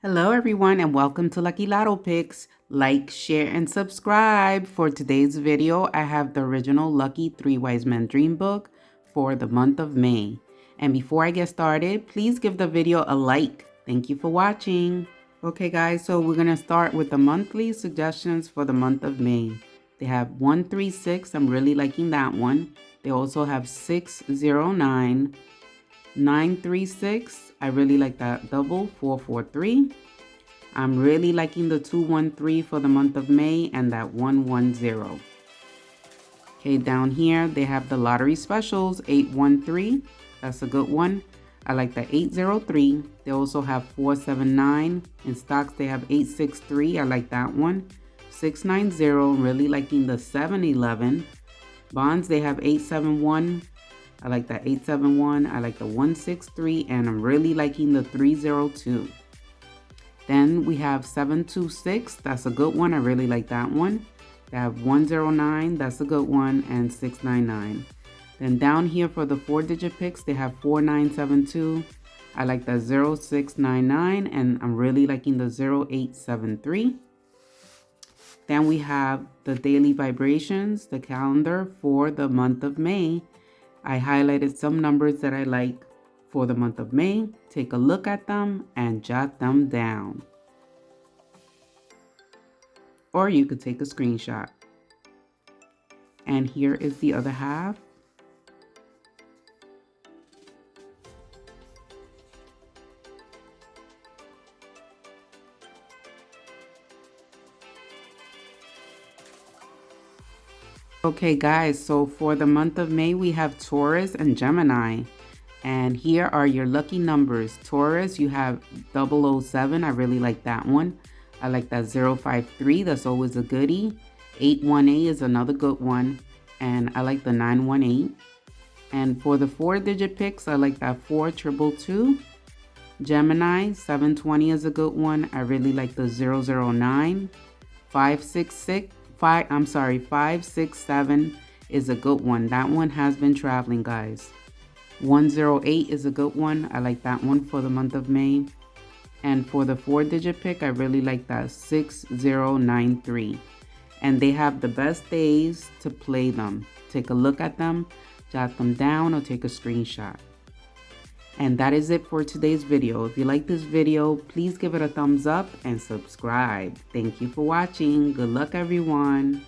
Hello everyone and welcome to Lucky Lotto Picks. Like, share, and subscribe. For today's video, I have the original Lucky Three Wise Men Dream Book for the month of May. And before I get started, please give the video a like. Thank you for watching. Okay guys, so we're going to start with the monthly suggestions for the month of May. They have 136, I'm really liking that one. They also have 609, 936, I really like that double 443. I'm really liking the 213 for the month of May and that 110. Okay, down here they have the lottery specials 813. That's a good one. I like the 803. They also have 479. In stocks they have 863. I like that one. 690. Really liking the 711. Bonds they have 871. I like that 871. I like the 163 and I'm really liking the 302. Then we have 726. That's a good one. I really like that one. They have 109. That's a good one. And 699. Then down here for the four digit picks, they have 4972. I like the 0699 and I'm really liking the 0873. Then we have the daily vibrations, the calendar for the month of May. I highlighted some numbers that I like for the month of May. Take a look at them and jot them down. Or you could take a screenshot. And here is the other half. Okay guys, so for the month of May, we have Taurus and Gemini. And here are your lucky numbers. Taurus, you have 007. I really like that one. I like that 053. That's always a goodie. 818 is another good one. And I like the 918. And for the four digit picks, I like that 4222. Gemini, 720 is a good one. I really like the 009. 566 five i'm sorry five six seven is a good one. That one has been traveling guys. 108 is a good one. I like that one for the month of may. And for the four digit pick i really like that. 6093 and they have the best days to play them. Take a look at them jot them down or take a screenshot and that is it for today's video. If you like this video, please give it a thumbs up and subscribe. Thank you for watching. Good luck, everyone.